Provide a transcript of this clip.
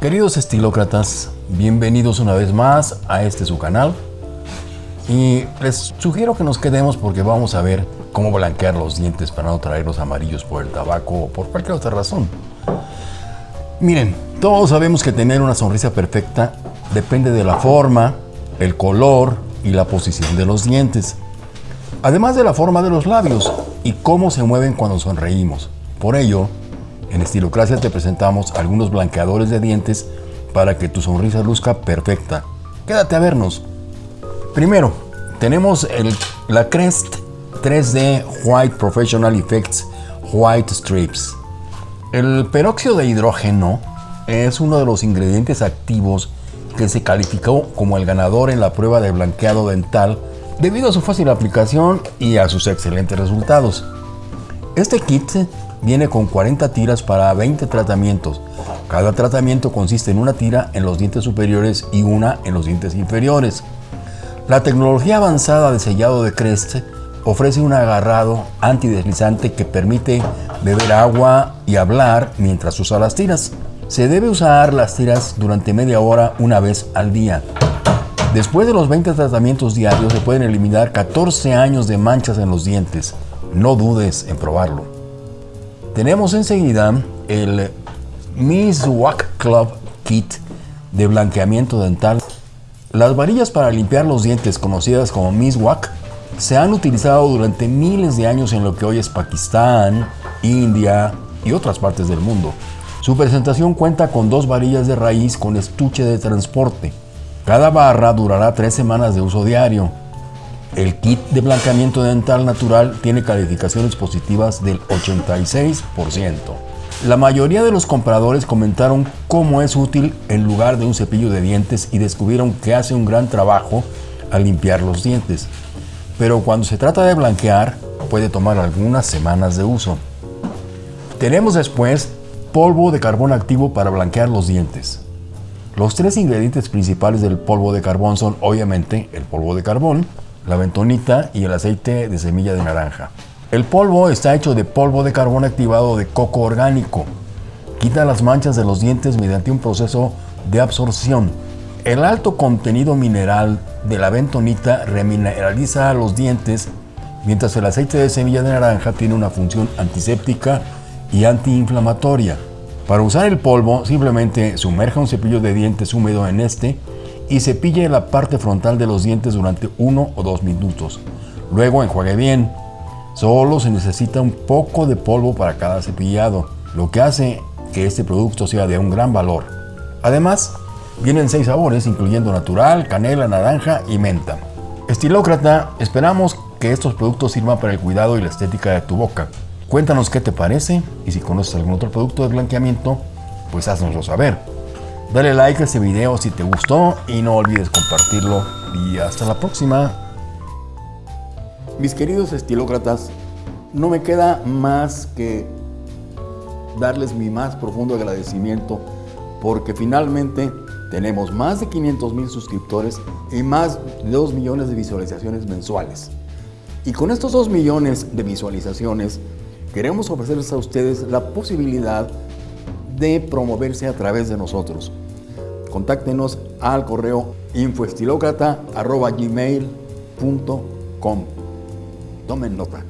Queridos estilócratas, bienvenidos una vez más a este su canal. Y les sugiero que nos quedemos porque vamos a ver cómo blanquear los dientes para no traerlos amarillos por el tabaco o por cualquier otra razón. Miren, todos sabemos que tener una sonrisa perfecta depende de la forma, el color y la posición de los dientes. Además de la forma de los labios y cómo se mueven cuando sonreímos. Por ello, en Estilocracia te presentamos algunos blanqueadores de dientes para que tu sonrisa luzca perfecta. Quédate a vernos. Primero, tenemos el, la Crest 3D White Professional Effects White Strips. El peróxido de hidrógeno es uno de los ingredientes activos que se calificó como el ganador en la prueba de blanqueado dental debido a su fácil aplicación y a sus excelentes resultados. Este kit viene con 40 tiras para 20 tratamientos. Cada tratamiento consiste en una tira en los dientes superiores y una en los dientes inferiores. La tecnología avanzada de sellado de Crest ofrece un agarrado antideslizante que permite beber agua y hablar mientras usa las tiras. Se debe usar las tiras durante media hora una vez al día. Después de los 20 tratamientos diarios se pueden eliminar 14 años de manchas en los dientes. No dudes en probarlo. Tenemos enseguida el Miss Wack Club Kit de blanqueamiento dental. Las varillas para limpiar los dientes conocidas como Miss Wack se han utilizado durante miles de años en lo que hoy es Pakistán, India y otras partes del mundo. Su presentación cuenta con dos varillas de raíz con estuche de transporte. Cada barra durará tres semanas de uso diario. El kit de blanqueamiento dental natural tiene calificaciones positivas del 86%. La mayoría de los compradores comentaron cómo es útil en lugar de un cepillo de dientes y descubrieron que hace un gran trabajo al limpiar los dientes pero cuando se trata de blanquear puede tomar algunas semanas de uso. Tenemos después polvo de carbón activo para blanquear los dientes. Los tres ingredientes principales del polvo de carbón son obviamente el polvo de carbón, la bentonita y el aceite de semilla de naranja. El polvo está hecho de polvo de carbón activado de coco orgánico. Quita las manchas de los dientes mediante un proceso de absorción el alto contenido mineral de la bentonita remineraliza los dientes, mientras el aceite de semilla de naranja tiene una función antiséptica y antiinflamatoria. Para usar el polvo, simplemente sumerja un cepillo de dientes húmedo en este y cepille la parte frontal de los dientes durante uno o dos minutos. Luego enjuague bien. Solo se necesita un poco de polvo para cada cepillado, lo que hace que este producto sea de un gran valor. Además, Vienen seis sabores, incluyendo natural, canela, naranja y menta. Estilócrata, esperamos que estos productos sirvan para el cuidado y la estética de tu boca. Cuéntanos qué te parece y si conoces algún otro producto de blanqueamiento, pues haznoslo saber. Dale like a este video si te gustó y no olvides compartirlo. Y hasta la próxima. Mis queridos estilócratas, no me queda más que darles mi más profundo agradecimiento porque finalmente tenemos más de 500 mil suscriptores y más de 2 millones de visualizaciones mensuales. Y con estos 2 millones de visualizaciones, queremos ofrecerles a ustedes la posibilidad de promoverse a través de nosotros. Contáctenos al correo infoestilocrata.gmail.com Tomen nota.